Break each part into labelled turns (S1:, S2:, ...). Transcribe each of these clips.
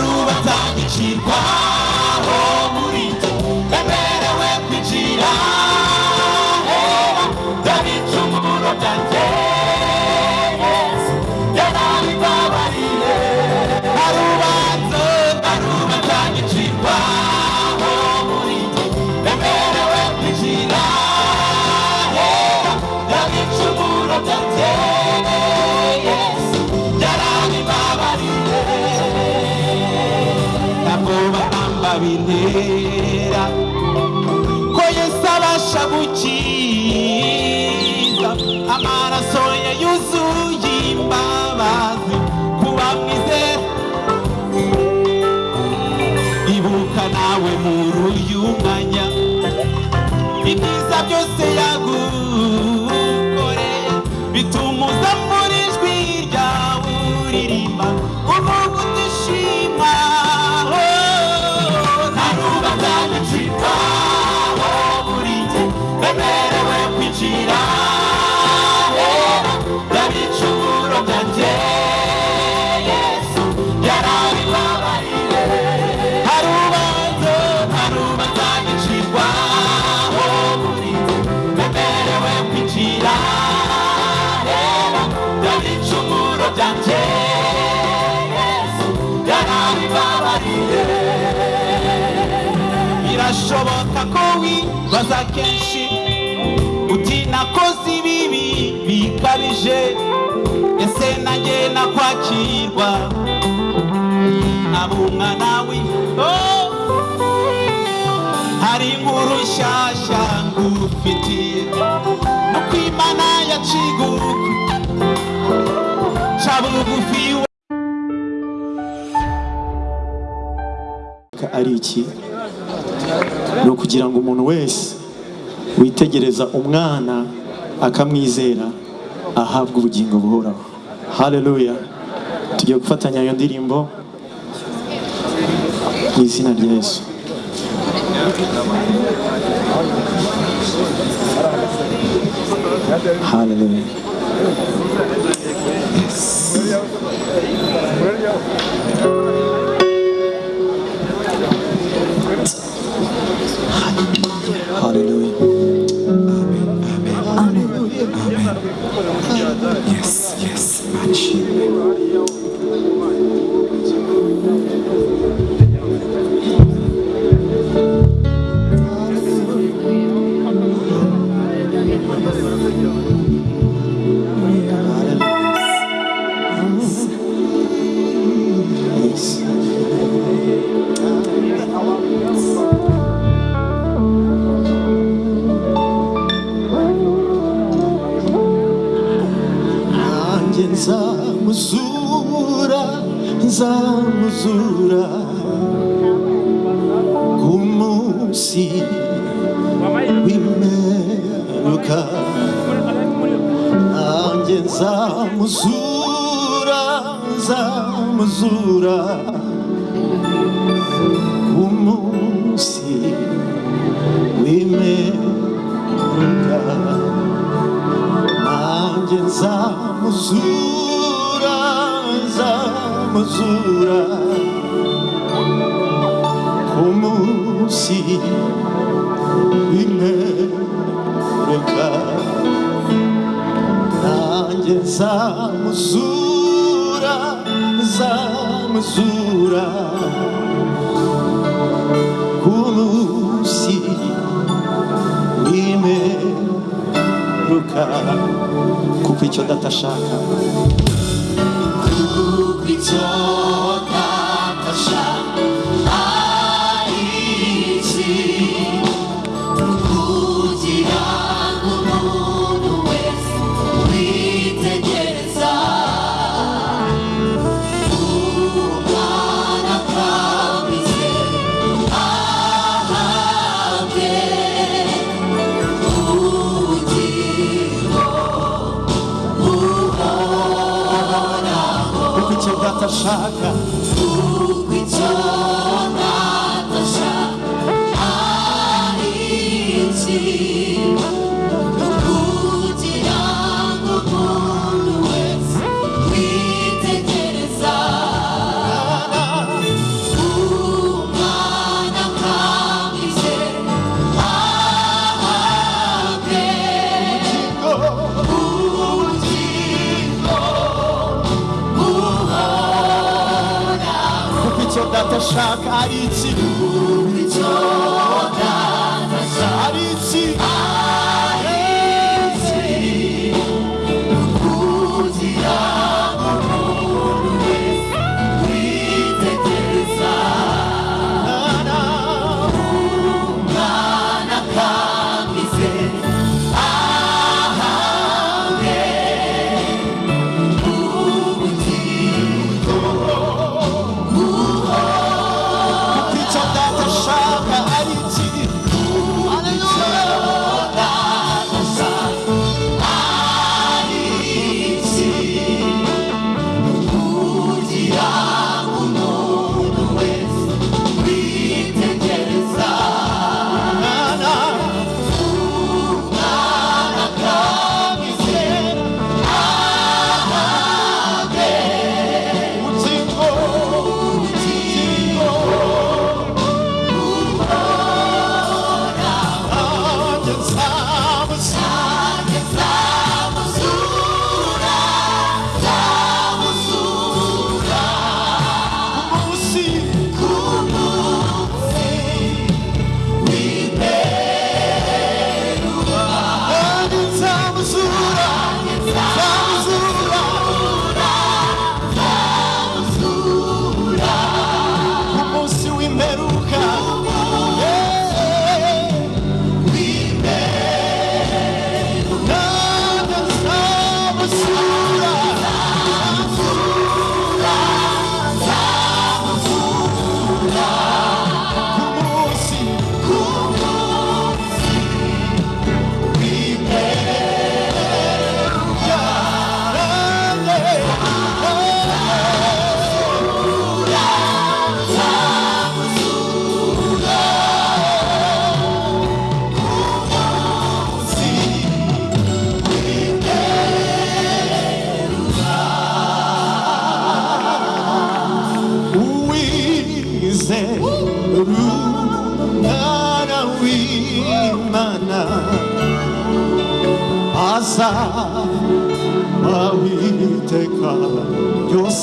S1: rubanza wibaza kenshi uti nakoze ibibi bikabije ese nanjye nakwakirwa. Aba umwana wi oh! hari inkuru nshyashya ngufitiye nuko imana yaciguka ca bugufi
S2: ari iki? Ni ukugira ngo umuntu wese witegereza umwana akamwizera ahabwe ubugingo buhoraho. Haleluya tugiye gufatanya iyo ndirimbo mu izina rya yesu. Haleluya
S3: Yes, yes,
S2: match. Thank mistura como se we Mas a mesura, a mesura Como se we Mas a mesura hermosura como se nimeruka kupicho datashaka kupicho machaca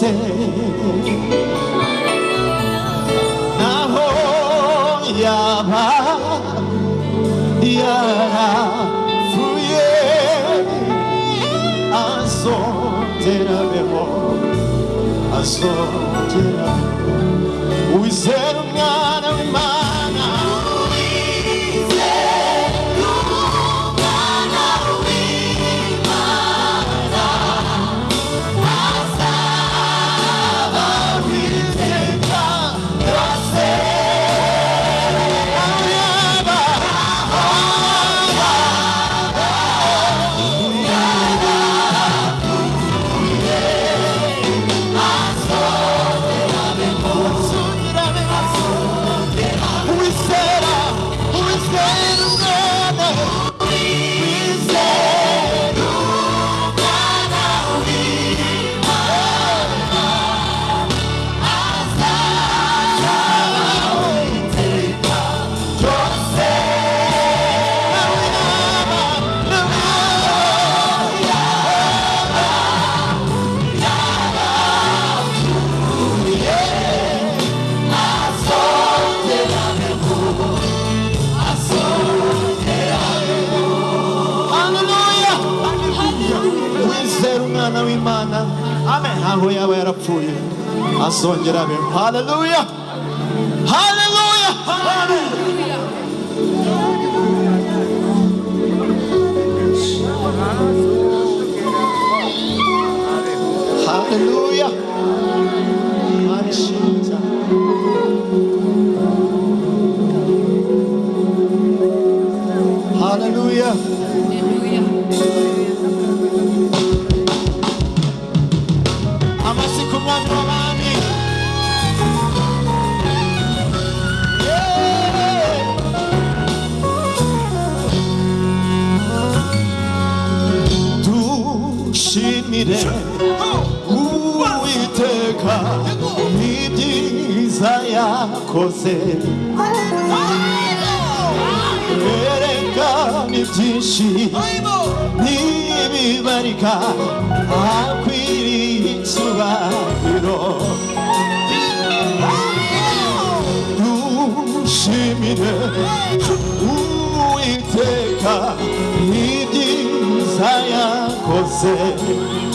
S3: você.
S2: Na roia Yara Fuye
S3: Azotera meu Azotera Os erros
S2: Hallelujah. Hallelujah. Hallelujah.
S3: Hallelujah. Hallelujah. Hallelujah. で
S2: 浮いてか右膝や
S3: こせエ
S2: レカに自信に
S3: 見
S2: 張りかアクイリツは
S3: 色 şimine Uiteka こせ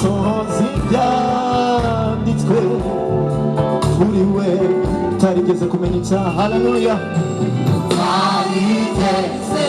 S3: imisozi yanditswe kuri we utarigeze kumenya icyaha haleluya
S4: utarigeze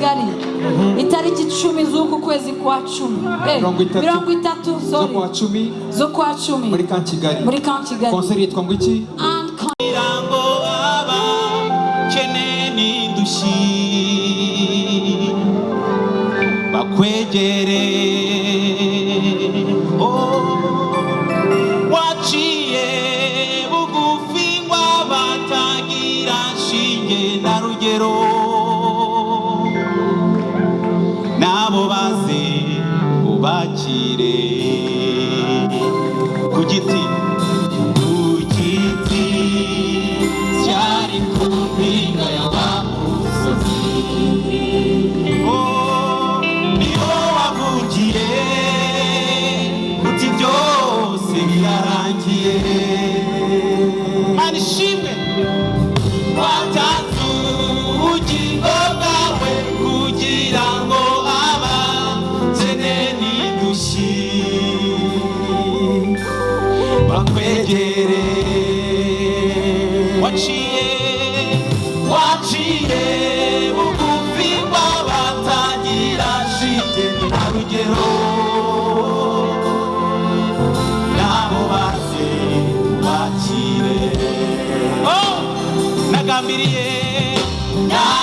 S4: kigali. Mhm. Itariki icumi z'uku kwezi kwa cumi. Eh,
S5: mirongo itatu. zo kwa cumi. Muri ka kigali
S4: muri ka kigali
S5: konseri yitwa ngo iki?
S1: Bakwegere. Oh, Waciye bugufi ngo batagira shinge na rugero. bakire Oh, nagambiriye. Yeah.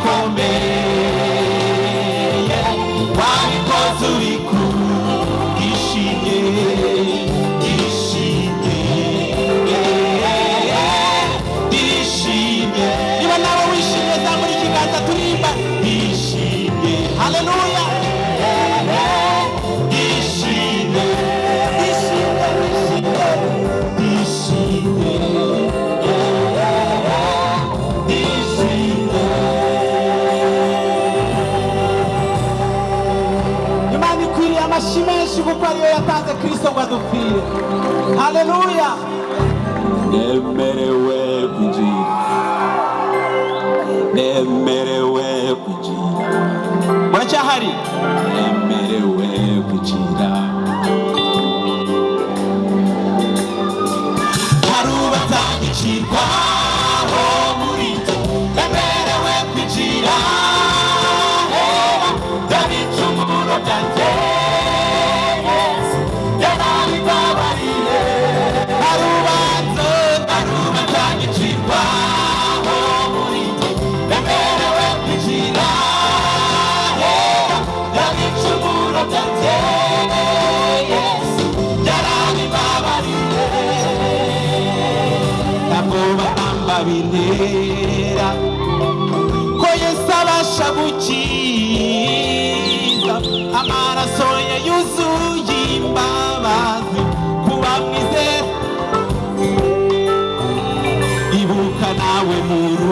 S3: com ikwiriye amashyi menshi kuko ariyo yatanze kristo ngo adupfire haleluya
S1: nemerewe kwinjira nemerewe kwinjira muracyahari nemerewe kwinjira bintera ko yesu abasha gukiza amaraso ye yuzuye imbabazi kuba mwizera ibuka nawe muri uyu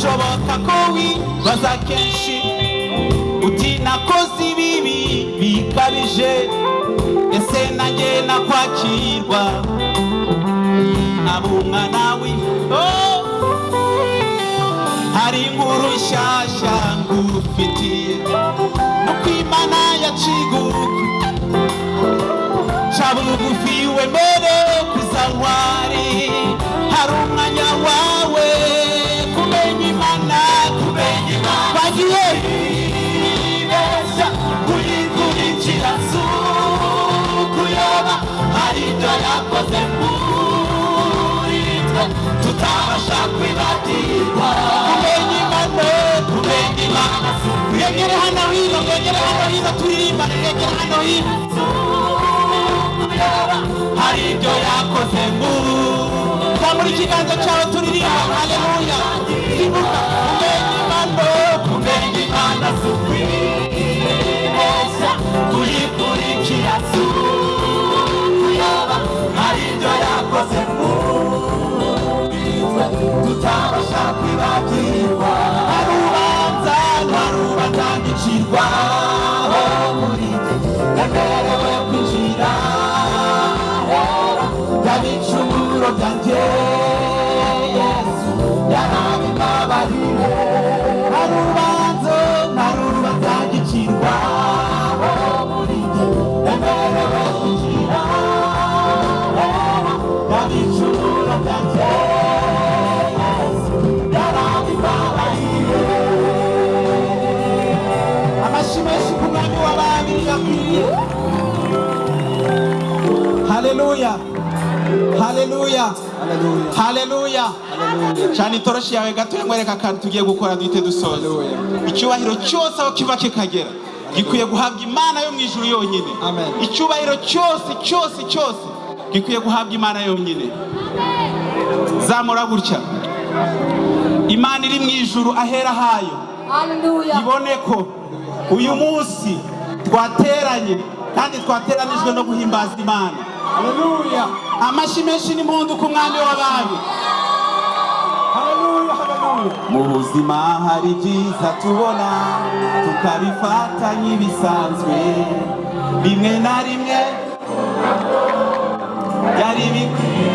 S1: birashoboka ko wibaza kenshi. Uti nakoze ibibi bikabije ese nanjye nakwakirwa. Aba umwana wi Oh! hari inkuru nshyashya ngufitiye nuko imana yaciguka ca bugufi wemere kuza ntwari hari umwanya ibyo yakoze muri twe tutabasha kwibagirwa kumenya imana kumenya imana mwegere hano hino mwegere hano hino turirimbane mwegere hano hino hari ibyo yakoze mu zamura ikiganza cyawe turirimba haleluya ibuka Utawasaki waki haleluya haleluya haleluya cyane itoroshi yawe gato yamwereka akantu tugiye gukora duhite dusoza icyubahiro cyose aho kiva kikagera gikwiye guhabwa imana yo mu ijuru yonyine.
S5: Amen.
S1: icyubahiro cyose cyose cyose gikwiye guhabwa imana yonyine. Zamura gutya. Imana iri mu ijuru ahera hayo.
S4: Hallelujah.
S1: ibone ko uyu munsi twateranye kandi twateranijwe no guhimbaza imana
S3: haleluya
S1: amashyi menshi n'impundu ku mwami w'abami
S2: mu buzima hari byiza tubona tukabifata nk'ibisanzwe bimwe na rimwe byari bikwiye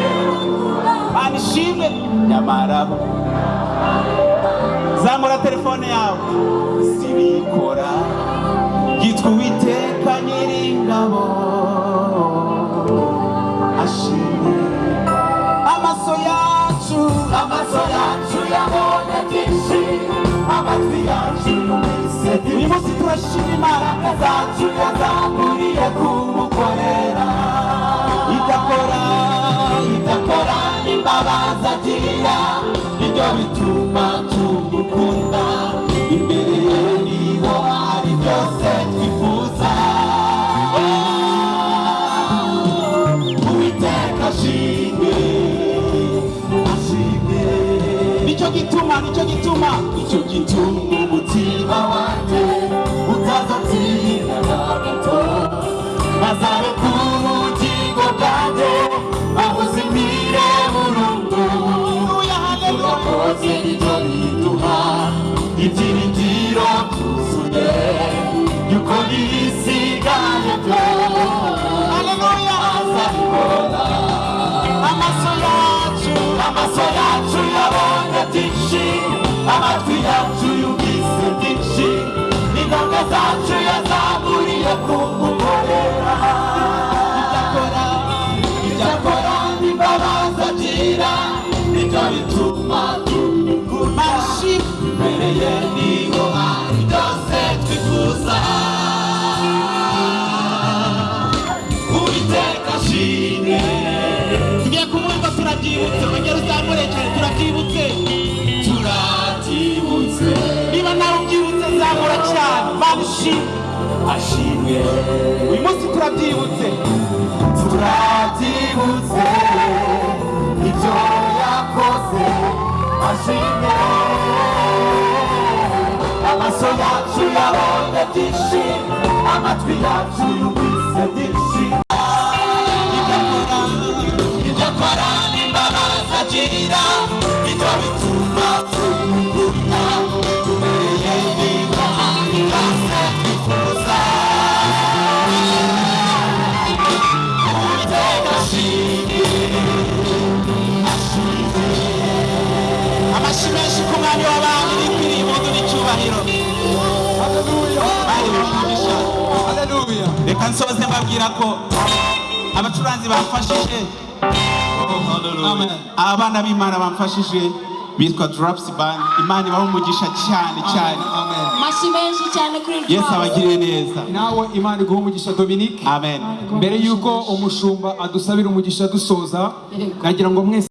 S2: mana ishimwe nyamara zamura telefone yawe. Zibikora gitwa munsi turashima
S1: imbaraga zacu yazamuriye kumukorera
S2: idakora
S1: idakora imbabazi agira ni byo bituma tumukunda. Imbere ye ni ho hari byose twifuza uwiteka ashimwe ashimwe
S2: ni cyo gituma ni cyo gituma
S1: icyo gituma umutima wanjye Amazonia, Chula, a Tishi, Amazonia, Chula. Ingoga zacu yazamuriye kumukorera
S2: idakora
S1: icyakora n'imbabazi agira ni byo bituma
S2: mashimwe
S1: imbere ye ni ho hari byose twifuza ashimwe.
S2: Uyu munsi turabyibutse.
S1: Turabyibutse. Ibyo yakoze ashimwe. Amaso yacu yabonye byinshi amatwi yacu yumvise byinshi.
S2: Reka nsoze mbabwira ko abacuranzi bamfashije.
S5: Amen.
S2: abana b'imana bamfashije bitwa Drops Band. Imana ibaha umugisha cyane cyane.
S5: Amen.
S4: amashyi menshi cyane kuri
S2: yesu
S4: Drums.
S2: abagiriye neza.
S5: Nawe imana iguha umugisha dominique.
S2: Amen.
S5: Mbere y'uko umushumba adusabira umugisha dusoza nagira ngo mwese